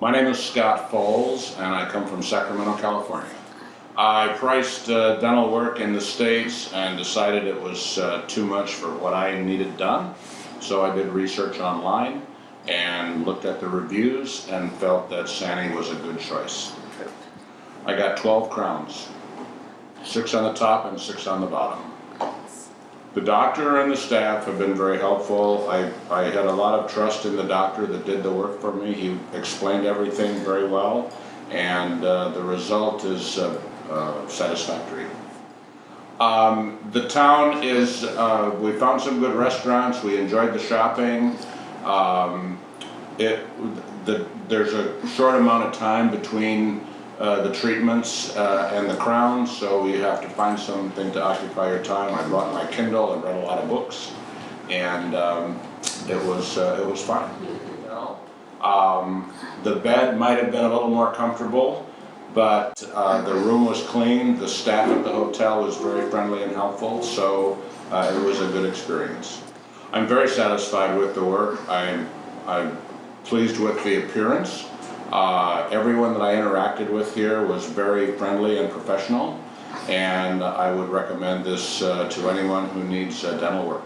My name is Scott Foles, and I come from Sacramento, California. I priced uh, dental work in the States and decided it was uh, too much for what I needed done. So I did research online and looked at the reviews and felt that Sani was a good choice. I got 12 crowns, six on the top and six on the bottom. The doctor and the staff have been very helpful. I, I had a lot of trust in the doctor that did the work for me. He explained everything very well, and uh, the result is uh, uh, satisfactory. Um, the town is, uh, we found some good restaurants, we enjoyed the shopping. Um, it, the, there's a short amount of time between uh, the treatments uh, and the crowns, so you have to find something to occupy your time. I brought my Kindle and read a lot of books, and um, it was uh, it was fun. You know, um, the bed might have been a little more comfortable, but uh, the room was clean. The staff at the hotel was very friendly and helpful, so uh, it was a good experience. I'm very satisfied with the work. I'm I'm pleased with the appearance. Uh, everyone that I interacted with here was very friendly and professional, and I would recommend this uh, to anyone who needs uh, dental work.